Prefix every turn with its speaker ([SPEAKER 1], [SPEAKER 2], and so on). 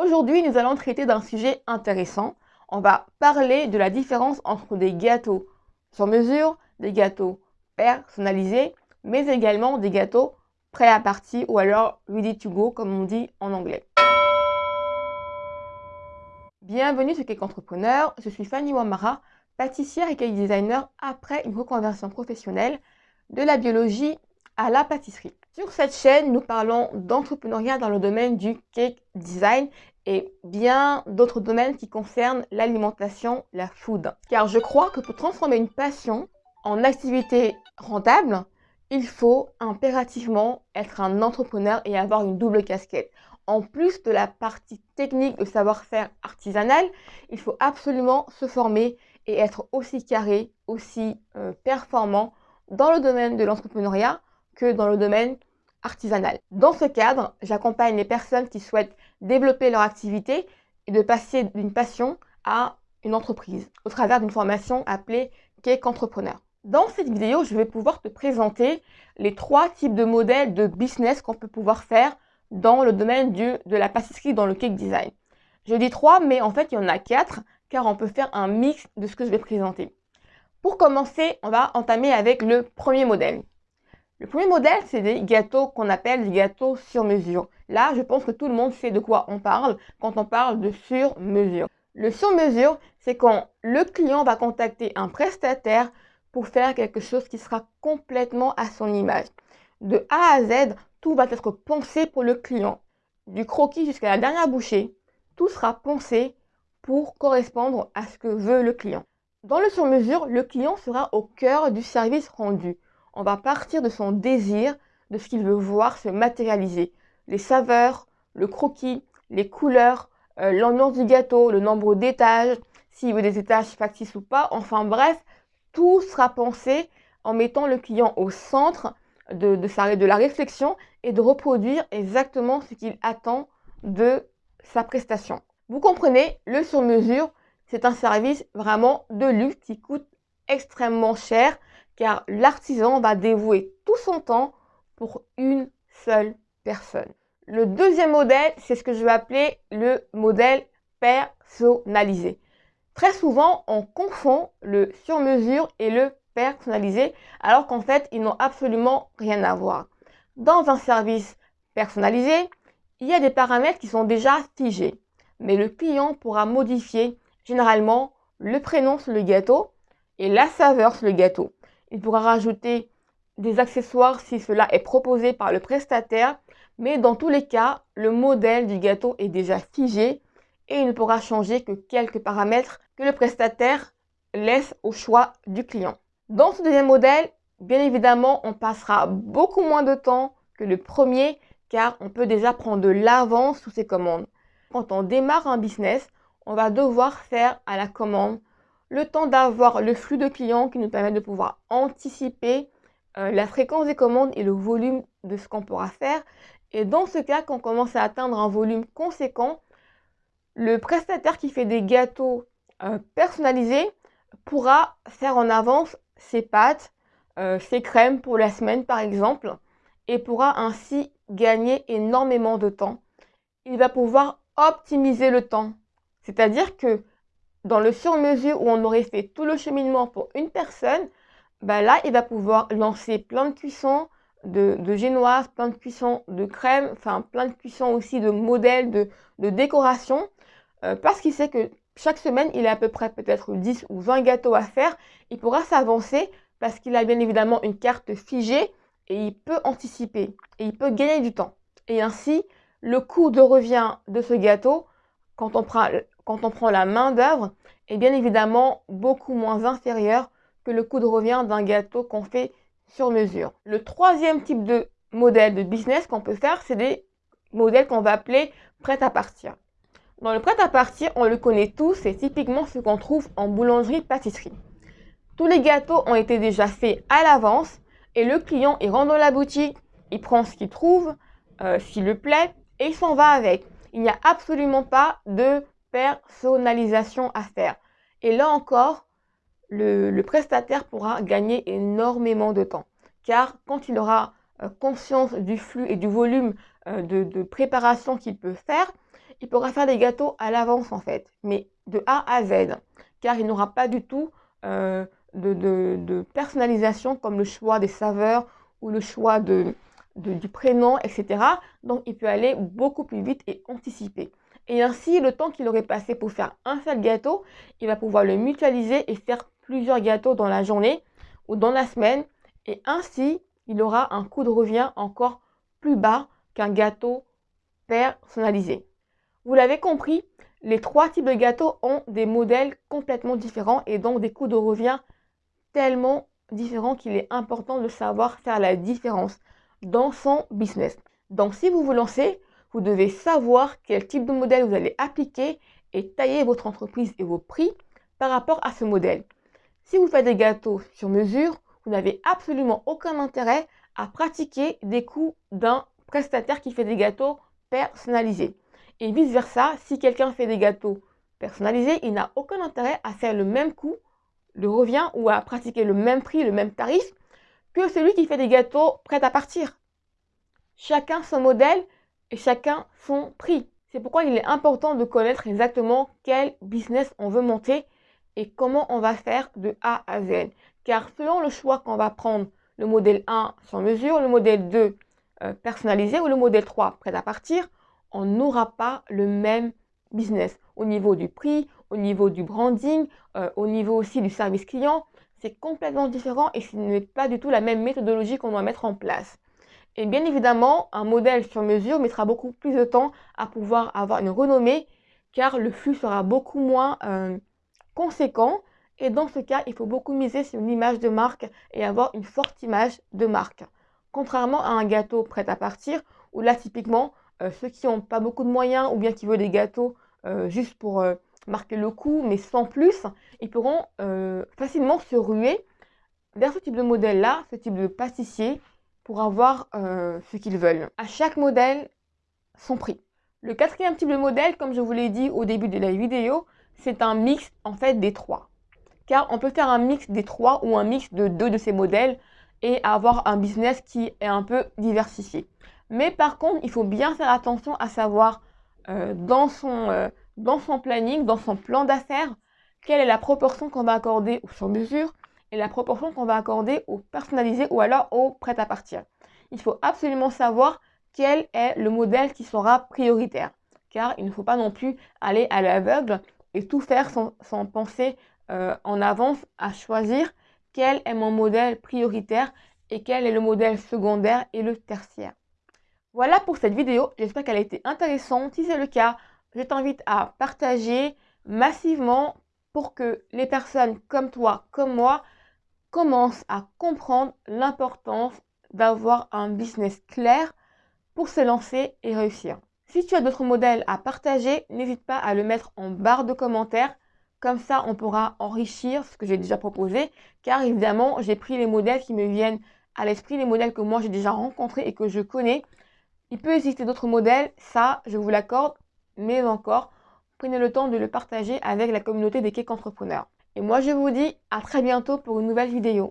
[SPEAKER 1] Aujourd'hui, nous allons traiter d'un sujet intéressant. On va parler de la différence entre des gâteaux sur mesure, des gâteaux personnalisés, mais également des gâteaux prêts à partir ou alors ready to go comme on dit en anglais. Bienvenue sur Cake Entrepreneur, je suis Fanny Wamara, pâtissière et cake designer après une reconversion professionnelle de la biologie à la pâtisserie. Sur cette chaîne, nous parlons d'entrepreneuriat dans le domaine du cake design et bien d'autres domaines qui concernent l'alimentation, la food. Car je crois que pour transformer une passion en activité rentable, il faut impérativement être un entrepreneur et avoir une double casquette. En plus de la partie technique de savoir-faire artisanal, il faut absolument se former et être aussi carré, aussi euh, performant dans le domaine de l'entrepreneuriat que dans le domaine artisanal. Dans ce cadre, j'accompagne les personnes qui souhaitent développer leur activité et de passer d'une passion à une entreprise au travers d'une formation appelée Cake Entrepreneur. Dans cette vidéo, je vais pouvoir te présenter les trois types de modèles de business qu'on peut pouvoir faire dans le domaine de la pâtisserie, dans le cake design. Je dis trois, mais en fait, il y en a quatre, car on peut faire un mix de ce que je vais présenter. Pour commencer, on va entamer avec le premier modèle. Le premier modèle, c'est des gâteaux qu'on appelle des gâteaux sur mesure. Là, je pense que tout le monde sait de quoi on parle quand on parle de sur mesure. Le sur mesure, c'est quand le client va contacter un prestataire pour faire quelque chose qui sera complètement à son image. De A à Z, tout va être pensé pour le client. Du croquis jusqu'à la dernière bouchée, tout sera pensé pour correspondre à ce que veut le client. Dans le sur mesure, le client sera au cœur du service rendu on va partir de son désir, de ce qu'il veut voir se matérialiser. Les saveurs, le croquis, les couleurs, euh, l'ambiance du gâteau, le nombre d'étages, s'il veut des étages factices ou pas. Enfin bref, tout sera pensé en mettant le client au centre de, la réflexion et de reproduire exactement ce qu'il attend de sa prestation. Vous comprenez, le sur-mesure, c'est un service vraiment de luxe qui coûte extrêmement cher car l'artisan va dévouer tout son temps pour une seule personne. Le deuxième modèle, c'est ce que je vais appeler le modèle personnalisé. Très souvent, on confond le sur-mesure et le personnalisé, alors qu'en fait, ils n'ont absolument rien à voir. Dans un service personnalisé, il y a des paramètres qui sont déjà figés, mais le client pourra modifier généralement le prénom sur le gâteau et la saveur sur le gâteau. Il pourra rajouter des accessoires si cela est proposé par le prestataire, mais dans tous les cas, le modèle du gâteau est déjà figé et il ne pourra changer que quelques paramètres que le prestataire laisse au choix du client. Dans ce deuxième modèle, bien évidemment, on passera beaucoup moins de temps que le premier car on peut déjà prendre de l'avance sous ses commandes. Quand on démarre un business, on va devoir faire à la commande le temps d'avoir le flux de clients qui nous permet de pouvoir anticiper euh, la fréquence des commandes et le volume de ce qu'on pourra faire. Et dans ce cas, quand on commence à atteindre un volume conséquent, le prestataire qui fait des gâteaux euh, personnalisés pourra faire en avance ses pâtes, euh, ses crèmes pour la semaine par exemple, et pourra ainsi gagner énormément de temps. Il va pouvoir optimiser le temps. C'est-à-dire que dans le sur-mesure où on aurait fait tout le cheminement pour une personne, bah là, il va pouvoir lancer plein de cuissons de, de génoises, plein de cuissons de crème, enfin plein de cuissons aussi de modèles, de, de décoration, euh, parce qu'il sait que chaque semaine, il a à peu près peut-être 10 ou 20 gâteaux à faire. Il pourra s'avancer parce qu'il a bien évidemment une carte figée et il peut anticiper et il peut gagner du temps. Et ainsi, le coût de revient de ce gâteau, quand on prend quand on prend la main d'œuvre, est bien évidemment beaucoup moins inférieur que le coût de revient d'un gâteau qu'on fait sur mesure. Le troisième type de modèle de business qu'on peut faire, c'est des modèles qu'on va appeler prêt à partir. Dans le prêt à partir, on le connaît tous, c'est typiquement ce qu'on trouve en boulangerie-pâtisserie. Tous les gâteaux ont été déjà faits à l'avance et le client, il rentre dans la boutique, il prend ce qu'il trouve, euh, s'il le plaît, et il s'en va avec. Il n'y a absolument pas de personnalisation à faire. Et là encore, le, prestataire pourra gagner énormément de temps. Car quand il aura euh, conscience du flux et du volume euh, de, préparation qu'il peut faire, il pourra faire des gâteaux à l'avance en fait, mais de A à Z, car il n'aura pas du tout euh, de, personnalisation comme le choix des saveurs ou le choix du prénom, etc. Donc il peut aller beaucoup plus vite et anticiper. Et ainsi, le temps qu'il aurait passé pour faire un seul gâteau, il va pouvoir le mutualiser et faire plusieurs gâteaux dans la journée ou dans la semaine. Et ainsi, il aura un coût de revient encore plus bas qu'un gâteau personnalisé. Vous l'avez compris, les trois types de gâteaux ont des modèles complètement différents et donc des coûts de revient tellement différents qu'il est important de savoir faire la différence dans son business. Donc si vous vous lancez, vous devez savoir quel type de modèle vous allez appliquer et tailler votre entreprise et vos prix par rapport à ce modèle. Si vous faites des gâteaux sur mesure, vous n'avez absolument aucun intérêt à pratiquer des coûts d'un prestataire qui fait des gâteaux personnalisés. Et vice-versa, si quelqu'un fait des gâteaux personnalisés, il n'a aucun intérêt à faire le même coût de revient ou à pratiquer le même prix, le même tarif que celui qui fait des gâteaux prêts à partir. Chacun son modèle et chacun son prix. C'est pourquoi il est important de connaître exactement quel business on veut monter et comment on va faire de A à Z. Car selon le choix qu'on va prendre, le modèle 1 sans mesure, le modèle 2 euh, personnalisé ou le modèle 3 prêt à partir, on n'aura pas le même business au niveau du prix, au niveau du branding, euh, au niveau aussi du service client. C'est complètement différent et ce n'est pas du tout la même méthodologie qu'on doit mettre en place. Et bien évidemment, un modèle sur mesure mettra beaucoup plus de temps à pouvoir avoir une renommée car le flux sera beaucoup moins euh, conséquent. Et dans ce cas, il faut beaucoup miser sur une image de marque et avoir une forte image de marque. Contrairement à un gâteau prêt à partir, où là, typiquement, euh, ceux qui n'ont pas beaucoup de moyens ou bien qui veulent des gâteaux euh, juste pour marquer le coup, mais sans plus, ils pourront facilement se ruer vers ce type de modèle-là, ce type de pâtissier pour avoir euh, ce qu'ils veulent. À chaque modèle, son prix. Le quatrième type de modèle, comme je vous l'ai dit au début de la vidéo, c'est un mix en fait des trois. Car on peut faire un mix des trois ou un mix de deux de ces modèles et avoir un business qui est un peu diversifié. Mais par contre, il faut bien faire attention à savoir euh, dans, son, euh, dans son planning, dans son plan d'affaires, quelle est la proportion qu'on va accorder aux sur mesure et la proportion qu'on va accorder au personnalisé ou alors au prêt à partir. Il faut absolument savoir quel est le modèle qui sera prioritaire. Car il ne faut pas non plus aller à l'aveugle et tout faire sans, penser euh, en avance à choisir quel est mon modèle prioritaire et quel est le modèle secondaire et le tertiaire. Voilà pour cette vidéo, j'espère qu'elle a été intéressante. Si c'est le cas, je t'invite à partager massivement pour que les personnes comme toi, comme moi, commence à comprendre l'importance d'avoir un business clair pour se lancer et réussir. Si tu as d'autres modèles à partager, n'hésite pas à le mettre en barre de commentaires. Comme ça, on pourra enrichir ce que j'ai déjà proposé. Car évidemment, j'ai pris les modèles qui me viennent à l'esprit, les modèles que moi j'ai déjà rencontrés et que je connais. Il peut exister d'autres modèles, ça, je vous l'accorde. Mais encore, prenez le temps de le partager avec la communauté des cake entrepreneurs. Et moi, je vous dis à très bientôt pour une nouvelle vidéo.